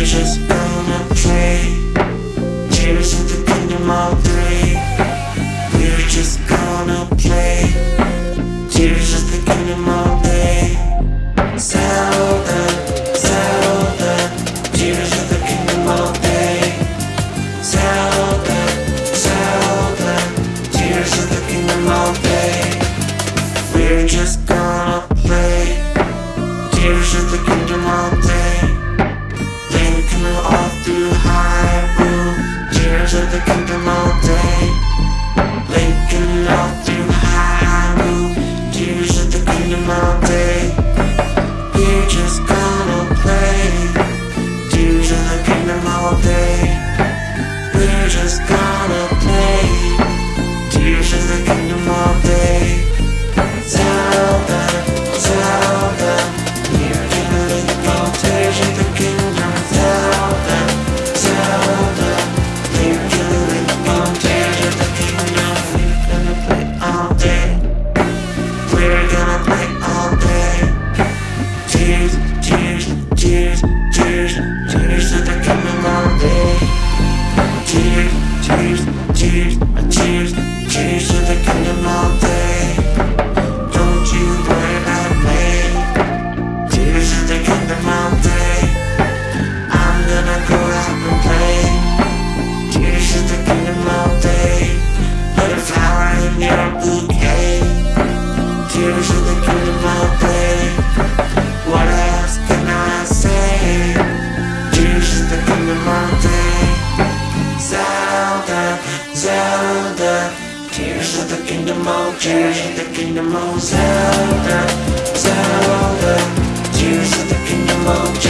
We're just gonna play. Tears of the kingdom all day. We're just gonna play. Tears of the kingdom all day. Zelda, Zelda. Tears of the kingdom all day. Zelda, Zelda. Tears of the kingdom all day. We're just gonna play. Tears of the kingdom all day. Linking all through Hyrule. Tears of the kingdom all day. Linking all through Hyrule. Tears of the kingdom all day. We're just gonna play. Tears of the kingdom all day. We're just gonna play. Tears of the kingdom all day. Tears, of Day. Don't you worry about me. Cheers to the kingdom all day, I'm gonna go out and play. Cheers to the Kingdom of Day. put a flower in your bouquet, tears Tears of the kingdom of. Tears of the kingdom of. Zelda, Zelda. Tears of the kingdom of